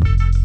Bye.